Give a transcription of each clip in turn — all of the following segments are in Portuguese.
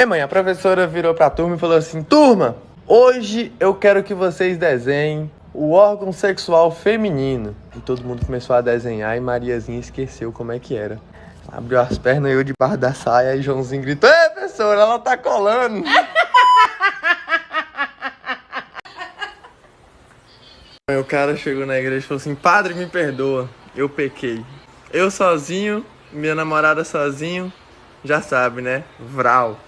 E mãe, a professora virou pra turma e falou assim: Turma, hoje eu quero que vocês desenhem o órgão sexual feminino. E todo mundo começou a desenhar e Mariazinha esqueceu como é que era. Abriu as pernas, eu debaixo da saia e Joãozinho gritou: Ei, professora, ela tá colando. o cara chegou na igreja e falou assim: Padre, me perdoa, eu pequei. Eu sozinho, minha namorada sozinho, já sabe, né? Vral.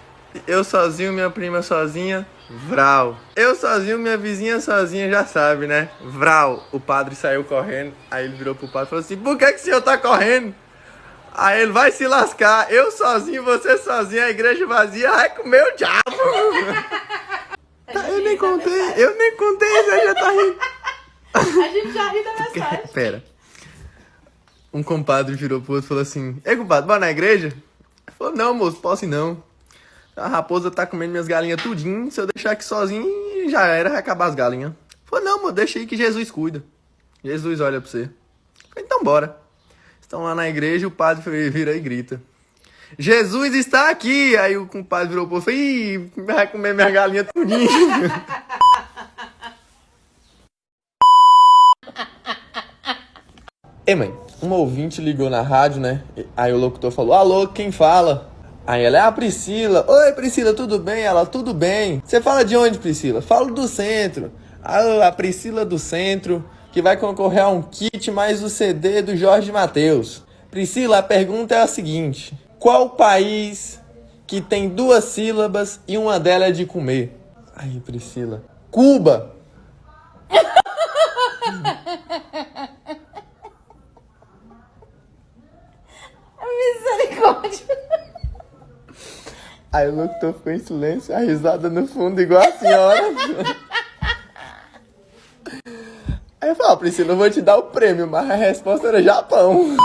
Eu sozinho, minha prima sozinha, Vral. Eu sozinho, minha vizinha sozinha, já sabe, né? Vral. O padre saiu correndo, aí ele virou pro padre e falou assim: Por que, que o senhor tá correndo? Aí ele vai se lascar. Eu sozinho, você sozinho, a igreja vazia, vai comer o diabo. tá, eu nem contei, eu nem contei, você já tá rindo. A gente já ri da mensagem. Pera. Um compadre virou pro outro e falou assim: Ei, compadre, bora na igreja? Ele falou: Não, moço, posso ir não. A raposa tá comendo minhas galinhas tudinho. Se eu deixar aqui sozinho, já era, vai acabar as galinhas. Falou, não, moço, deixa aí que Jesus cuida. Jesus olha pra você. Falei, então bora. Estão lá na igreja, o padre vira e grita. Jesus está aqui! Aí o compadre virou pro outro e vai comer minha galinha tudinho. Ei, mãe, um ouvinte ligou na rádio, né? Aí o locutor falou, alô, quem fala? Aí ela é a Priscila. Oi, Priscila, tudo bem? Ela, tudo bem. Você fala de onde, Priscila? Falo do centro. Ah, a Priscila do centro, que vai concorrer a um kit mais o CD do Jorge Matheus. Priscila, a pergunta é a seguinte: Qual país que tem duas sílabas e uma delas é de comer? Aí, Priscila. Cuba! Misericórdia. Aí o locutor ficou em silêncio, a risada no fundo, igual a senhora. Aí eu falei, Priscila, eu vou te dar o prêmio, mas a resposta era Japão.